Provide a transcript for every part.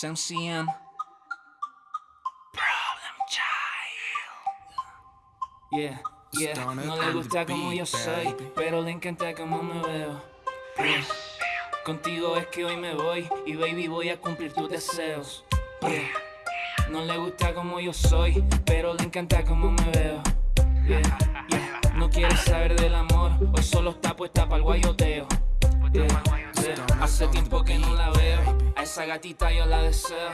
Sam CM. Problem Child. Yeah, yeah. No le gusta como yo soy, pero le encanta como me veo. Yeah. Contigo es que hoy me voy y baby voy a cumplir tus deseos. Yeah. No le gusta como yo soy, pero le encanta como me veo. Yeah, yeah. No quiere saber del amor, hoy solo está puesta para el guayoteo. Esa gatita yo la deseo.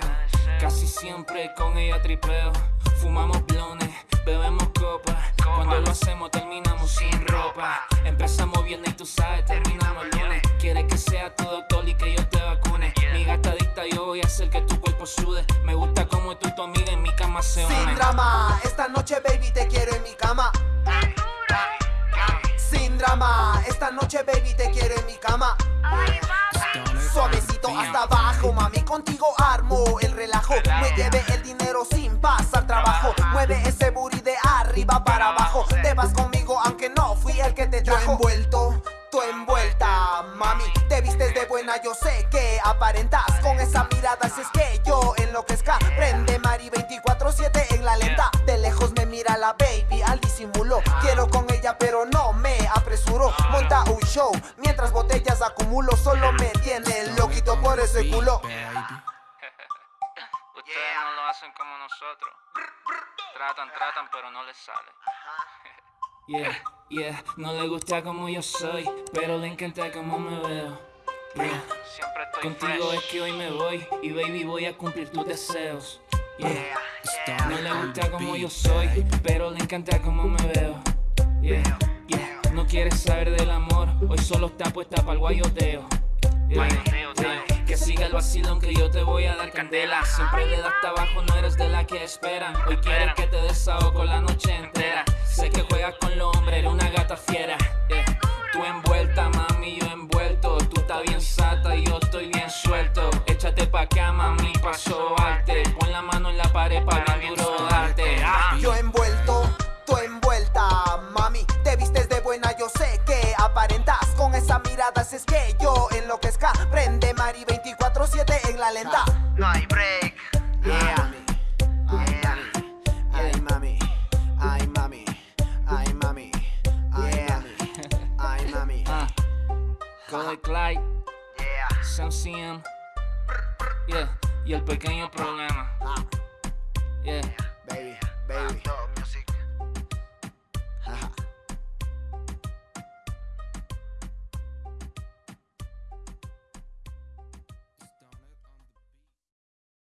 Casi siempre con ella tripeo. Fumamos blones, bebemos copas. Cuando lo hacemos terminamos sin ropa. Empezamos viernes y tú sabes, terminamos el lunes. Quieres que sea tu doctor y que yo te vacune. Mi gatadita yo voy a hacer que tu cuerpo sude. Me gusta como tú y tu amiga en mi cama se Sin unen. drama, esta noche baby te quiero en mi cama. Sin drama, esta noche baby te quiero en mi cama. Contigo armo el relajo. Me lleve el dinero sin pasar trabajo. Mueve ese booty de arriba para abajo. Te vas conmigo aunque no fui el que te trajo. Yo envuelto, tú envuelta, mami. Te vistes de buena, yo sé que aparentas. Con esa mirada, si es que yo enloquezca. Prende Mari 24-7 en la lenta. De lejos me mira la baby al disimulo. Quiero con ella, pero no me apresuro. Monta un show mientras botellas acumulo. Solo me tiene ese culo. Ustedes no lo hacen como nosotros. Tratan, tratan, pero no les sale. Yeah, yeah, no le gusta como yo soy, pero le encanta como me veo. Yeah. Siempre estoy Contigo es que hoy me voy y baby voy a cumplir tus deseos. Yeah. Stone No le gusta the como yo soy, pero le encanta como me veo. Yeah, yeah. No quiere saber del amor, hoy solo está puesta para el guayoteo. Yeah, vacilón que yo te voy a dar candela. Siempre le das abajo, no eres de la que esperan. Hoy quieres que te desahogo la noche entera. Sé que juegas con los hombres, eres una gata fiera. Yeah. Tú envuelta, mami, yo envuelto. Tú estás bien sata y yo estoy bien suelto. Échate pa' acá, mami, pa' sobarte. Pon la mano en la pared para bien duro darte. Ah. Yo envuelto, tú envuelta, mami. Te vistes de buena, yo sé que aparentas. Con esa mirada, si es que yo enloquezca. Prende Mari 24-7 en la lenta. No hay break. Yeah. Yeah. Ay, mami. Ay, mami. Ay, mami. Ay, mami. Ay, mami. Ah. Cody Clyde, Yeah. Sam CM. Yeah. Y el pequeño problema. Ah, Yeah.